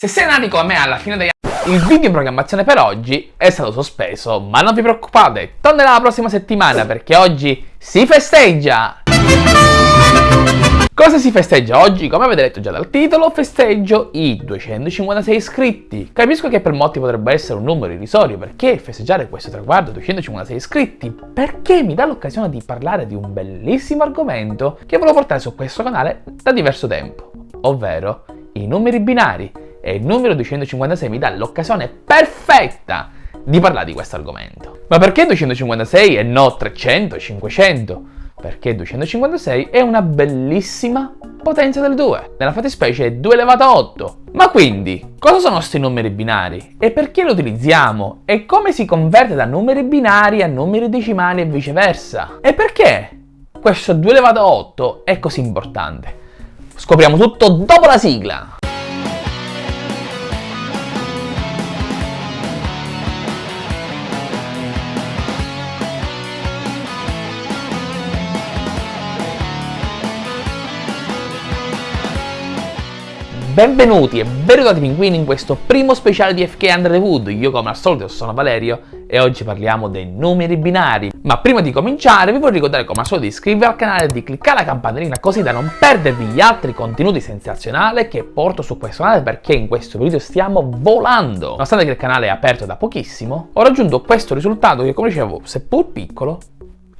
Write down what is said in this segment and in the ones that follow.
Se sei nati come me alla fine degli anni, il video in programmazione per oggi è stato sospeso, ma non vi preoccupate, tornerà la prossima settimana perché oggi si festeggia! Cosa si festeggia oggi? Come avete letto già dal titolo, festeggio i 256 iscritti. Capisco che per molti potrebbe essere un numero irrisorio, perché festeggiare questo traguardo 256 iscritti? Perché mi dà l'occasione di parlare di un bellissimo argomento che volevo portare su questo canale da diverso tempo, ovvero i numeri binari e il numero 256 mi dà l'occasione perfetta di parlare di questo argomento. Ma perché 256 e no 300, 500? Perché 256 è una bellissima potenza del 2, nella fattispecie è 2 elevato a 8. Ma quindi, cosa sono questi numeri binari? E perché li utilizziamo? E come si converte da numeri binari a numeri decimali e viceversa? E perché questo 2 elevato a 8 è così importante? Scopriamo tutto dopo la sigla! Benvenuti e benvenuti pinguini in questo primo speciale di FK Under the Wood. Io come al solito sono Valerio e oggi parliamo dei numeri binari. Ma prima di cominciare vi voglio ricordare come al solito di iscrivervi al canale e di cliccare la campanellina così da non perdervi gli altri contenuti sensazionali che porto su questo canale perché in questo video stiamo volando. Nonostante che il canale è aperto da pochissimo, ho raggiunto questo risultato che come dicevo, seppur piccolo,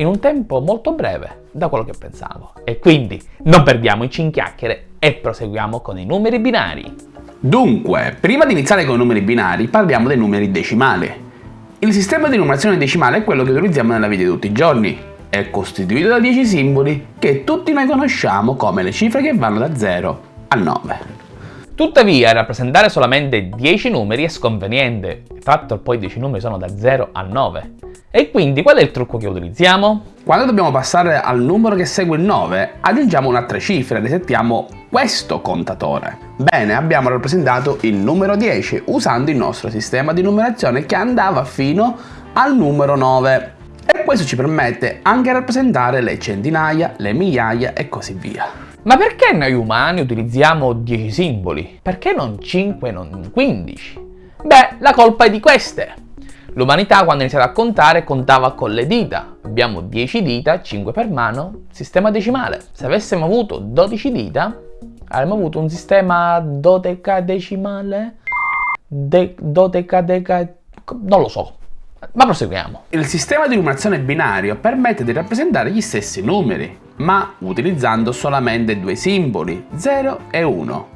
in un tempo molto breve da quello che pensavo. E quindi non perdiamoci in chiacchiere e proseguiamo con i numeri binari. Dunque, prima di iniziare con i numeri binari parliamo dei numeri decimali. Il sistema di numerazione decimale è quello che utilizziamo nella vita di tutti i giorni. È costituito da 10 simboli che tutti noi conosciamo come le cifre che vanno da 0 a 9. Tuttavia, rappresentare solamente 10 numeri è sconveniente, tratto poi 10 numeri sono da 0 a 9. E quindi qual è il trucco che utilizziamo? Quando dobbiamo passare al numero che segue il 9, aggiungiamo un'altra cifra e resettiamo questo contatore. Bene, abbiamo rappresentato il numero 10 usando il nostro sistema di numerazione che andava fino al numero 9. E questo ci permette anche di rappresentare le centinaia, le migliaia e così via. Ma perché noi umani utilizziamo 10 simboli? Perché non 5 non 15? Beh, la colpa è di queste. L'umanità quando ha iniziato a contare contava con le dita. Abbiamo 10 dita, 5 per mano, sistema decimale. Se avessimo avuto 12 dita, avremmo avuto un sistema dodecadecimale? De dodecadeca... non lo so. Ma proseguiamo. Il sistema di numerazione binario permette di rappresentare gli stessi numeri, ma utilizzando solamente due simboli, 0 e 1.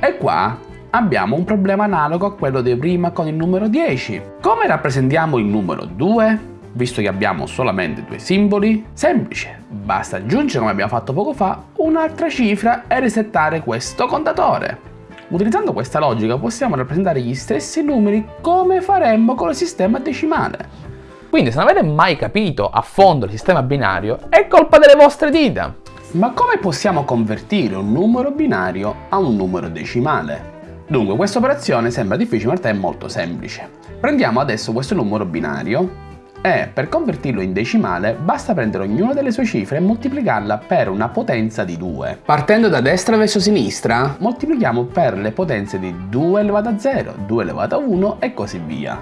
E qua abbiamo un problema analogo a quello di prima con il numero 10. Come rappresentiamo il numero 2? Visto che abbiamo solamente due simboli? Semplice, basta aggiungere come abbiamo fatto poco fa un'altra cifra e resettare questo contatore. Utilizzando questa logica possiamo rappresentare gli stessi numeri come faremmo con il sistema decimale. Quindi se non avete mai capito a fondo il sistema binario è colpa delle vostre dita. Ma come possiamo convertire un numero binario a un numero decimale? Dunque, questa operazione sembra difficile, ma in realtà è molto semplice. Prendiamo adesso questo numero binario e per convertirlo in decimale basta prendere ognuna delle sue cifre e moltiplicarla per una potenza di 2. Partendo da destra verso sinistra, moltiplichiamo per le potenze di 2 elevato a 0, 2 elevato a 1 e così via.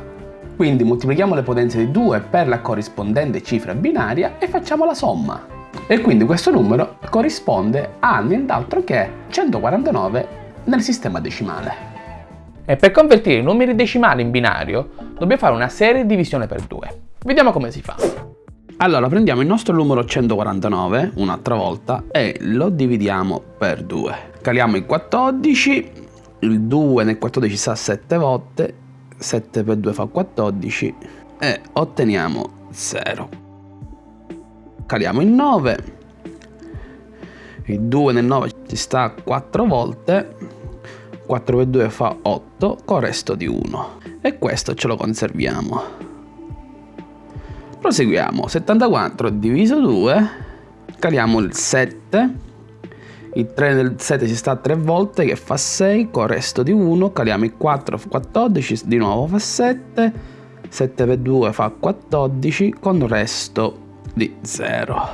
Quindi moltiplichiamo le potenze di 2 per la corrispondente cifra binaria e facciamo la somma. E quindi questo numero corrisponde a nient'altro che 149 nel sistema decimale. E per convertire i numeri decimali in binario dobbiamo fare una serie di divisione per 2. Vediamo come si fa. Allora prendiamo il nostro numero 149 un'altra volta e lo dividiamo per 2. Caliamo il 14, il 2 nel 14 sta 7 volte, 7 per 2 fa 14 e otteniamo 0. Caliamo il 9, il 2 nel 9 ci sta 4 volte, 4 per 2 fa 8 con resto di 1 e questo ce lo conserviamo. Proseguiamo, 74 diviso 2, caliamo il 7, il 3 nel 7 ci sta 3 volte che fa 6 con resto di 1, caliamo il 4 fa 14, di nuovo fa 7, 7 per 2 fa 14 con resto di 0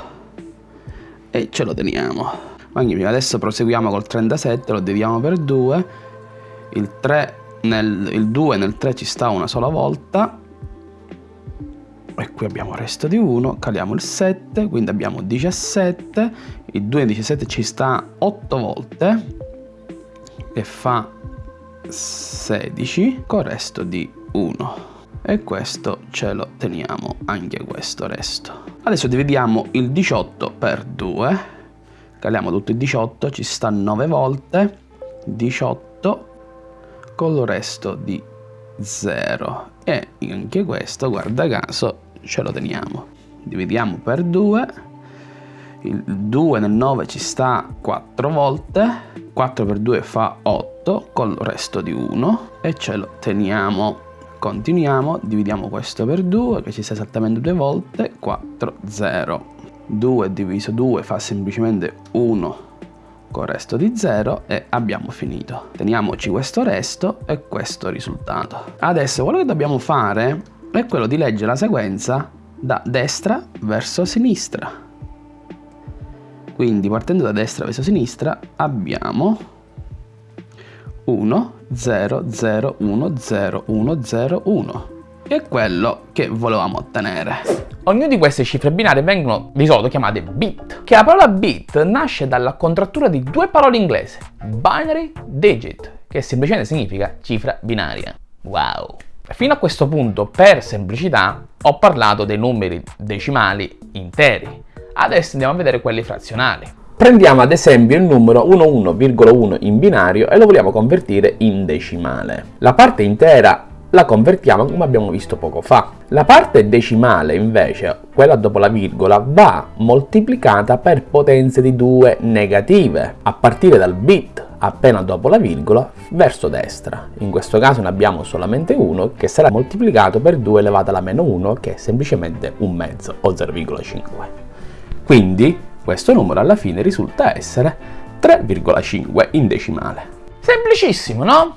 e ce lo teniamo. Quindi adesso proseguiamo col 37, lo dividiamo per 2, il 3 nel, il 2 nel 3 ci sta una sola volta. E qui abbiamo il resto di 1, caliamo il 7, quindi abbiamo 17, il 2 in 17 ci sta 8 volte e fa 16 con resto di 1 e questo ce lo teniamo anche questo resto. Adesso dividiamo il 18 per 2 caliamo tutto il 18 ci sta 9 volte 18 con il resto di 0 e anche questo guarda caso ce lo teniamo. Dividiamo per 2 il 2 nel 9 ci sta 4 volte 4 per 2 fa 8 con il resto di 1 e ce lo teniamo. Continuiamo dividiamo questo per 2 che ci sta esattamente due volte 4 0 2 diviso 2 fa semplicemente 1 con il resto di 0 e abbiamo finito teniamoci questo resto e questo risultato adesso quello che dobbiamo fare è quello di leggere la sequenza da destra verso sinistra. Quindi partendo da destra verso sinistra abbiamo 1, 0, 0, 1, 0, 1, 0, 1 che è quello che volevamo ottenere. Ognuna di queste cifre binarie vengono di solito chiamate bit, che la parola bit nasce dalla contrattura di due parole inglesi, binary digit, che semplicemente significa cifra binaria. Wow! Fino a questo punto, per semplicità, ho parlato dei numeri decimali interi. Adesso andiamo a vedere quelli frazionali. Prendiamo ad esempio il numero 11,1 in binario e lo vogliamo convertire in decimale. La parte intera la convertiamo come abbiamo visto poco fa. La parte decimale invece, quella dopo la virgola, va moltiplicata per potenze di 2 negative, a partire dal bit appena dopo la virgola verso destra. In questo caso ne abbiamo solamente uno che sarà moltiplicato per 2 elevato alla meno 1 che è semplicemente un mezzo o 0,5. Quindi questo numero alla fine risulta essere 3,5 in decimale. Semplicissimo, no?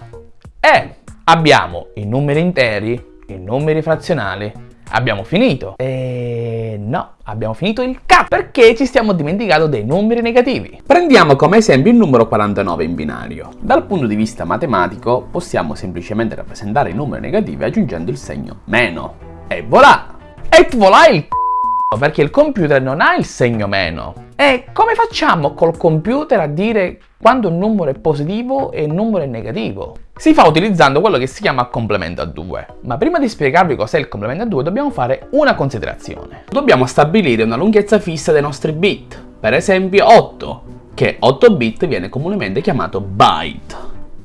E abbiamo i numeri interi, i numeri frazionali, abbiamo finito. E no, abbiamo finito il K perché ci stiamo dimenticando dei numeri negativi. Prendiamo come esempio il numero 49 in binario. Dal punto di vista matematico possiamo semplicemente rappresentare i numeri negativi aggiungendo il segno meno. E voilà! E voilà il c***o perché il computer non ha il segno meno. E come facciamo col computer a dire quando un numero è positivo e un numero è negativo? Si fa utilizzando quello che si chiama complemento a 2. Ma prima di spiegarvi cos'è il complemento a 2 dobbiamo fare una considerazione. Dobbiamo stabilire una lunghezza fissa dei nostri bit, per esempio 8, che 8 bit viene comunemente chiamato byte.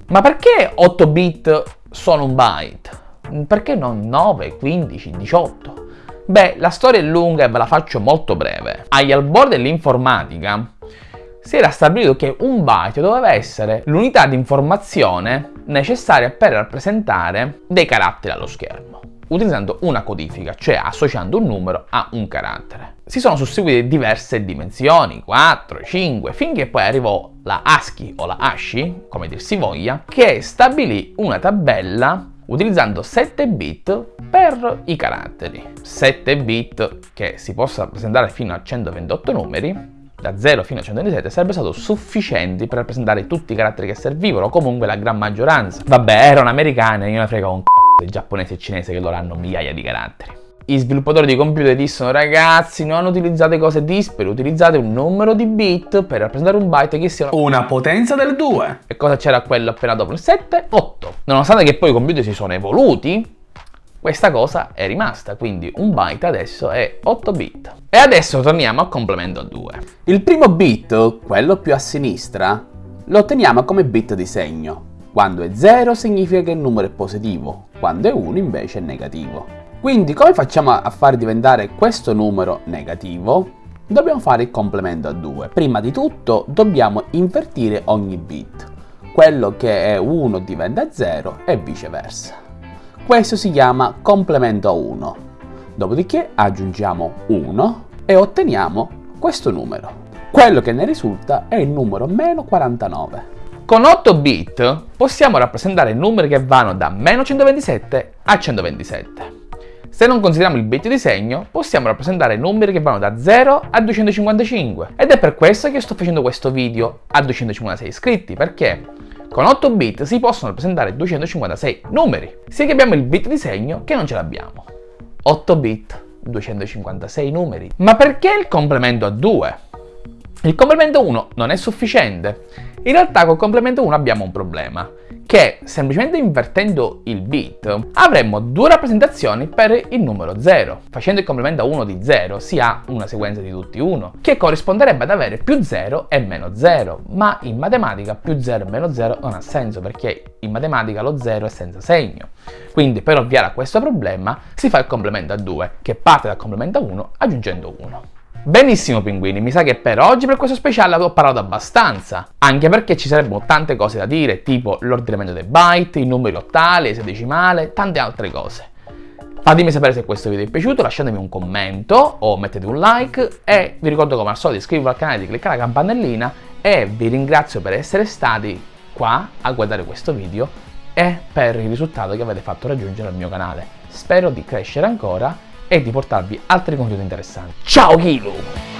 Ma perché 8 bit sono un byte? Perché non 9, 15, 18? Beh, la storia è lunga e ve la faccio molto breve. Agli albori dell'informatica si era stabilito che un byte doveva essere l'unità di informazione necessaria per rappresentare dei caratteri allo schermo utilizzando una codifica, cioè associando un numero a un carattere. Si sono susseguite diverse dimensioni, 4, 5, finché poi arrivò la ASCII o la ASCII, come dir si voglia, che stabilì una tabella utilizzando 7 bit per i caratteri. 7 bit che si possa rappresentare fino a 128 numeri da 0 fino a 127 sarebbe stato sufficienti per rappresentare tutti i caratteri che servivano, comunque la gran maggioranza. Vabbè, erano americane, io ne frego un c***o dei giapponesi e cinesi che loro hanno migliaia di caratteri. I sviluppatori di computer dissero ragazzi non utilizzate cose dispari, utilizzate un numero di bit per rappresentare un byte che sia una potenza del 2. E cosa c'era quello appena dopo il 7? 8. Nonostante che poi i computer si sono evoluti, questa cosa è rimasta, quindi un byte adesso è 8 bit. E adesso torniamo al complemento a 2. Il primo bit, quello più a sinistra, lo otteniamo come bit di segno. Quando è 0 significa che il numero è positivo, quando è 1 invece è negativo. Quindi come facciamo a far diventare questo numero negativo? Dobbiamo fare il complemento a 2. Prima di tutto dobbiamo invertire ogni bit. Quello che è 1 diventa 0 e viceversa. Questo si chiama complemento a 1. Dopodiché aggiungiamo 1 e otteniamo questo numero. Quello che ne risulta è il numero meno 49. Con 8 bit possiamo rappresentare numeri che vanno da meno 127 a 127. Se non consideriamo il bit di segno, possiamo rappresentare numeri che vanno da 0 a 255. Ed è per questo che sto facendo questo video a 256 iscritti, perché Con 8 bit si possono rappresentare 256 numeri, sia che abbiamo il bit di segno che non ce l'abbiamo. 8 bit, 256 numeri. Ma perché il complemento a 2? Il complemento 1 non è sufficiente. In realtà col complemento 1 abbiamo un problema, che semplicemente invertendo il bit avremmo due rappresentazioni per il numero 0. Facendo il complemento a 1 di 0 si ha una sequenza di tutti 1, che corrisponderebbe ad avere più 0 e meno 0, ma in matematica più 0 e meno 0 non ha senso perché in matematica lo 0 è senza segno. Quindi per ovviare a questo problema si fa il complemento a 2, che parte dal complemento a 1 aggiungendo 1. Benissimo pinguini, mi sa che per oggi per questo speciale ho parlato abbastanza, anche perché ci sarebbero tante cose da dire, tipo l'ordinamento dei byte, i numeri ottali, esadecimale, tante altre cose. Fatemi sapere se questo video vi è piaciuto, lasciatemi un commento o mettete un like e vi ricordo come al solito di iscrivervi al canale, di cliccare la campanellina e vi ringrazio per essere stati qua a guardare questo video e per il risultato che avete fatto raggiungere al mio canale. Spero di crescere ancora e di portarvi altri contenuti interessanti. Ciao Kilo!